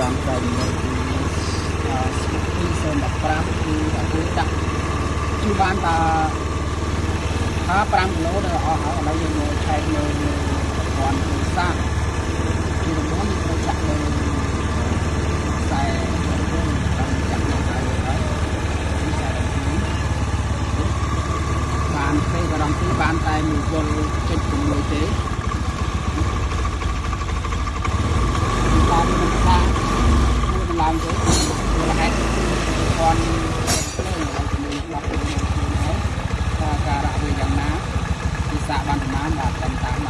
ចាំតែនៅទីអឺស្គី015គឺអពុដាក់គឺបានតាថា5គីឡូដល់អស់ហើយឥឡូវយើងមកឆែកនៅប្រព័ន្ធទូរស័ព្ទទីដំបូងយើងត្រូវចាក់នៅខ្សែតាមចាក់នៅហើយហើយខ្សែបានពេលកន្លងទីបានតែមួយយល់ចុចជាមួយទេបានមិនបានមួយឡើងទៅវាហេតុគាត់ភ្លើងឲ្យជាមួយដល់ខ្លួនហើយ ថាការៈវា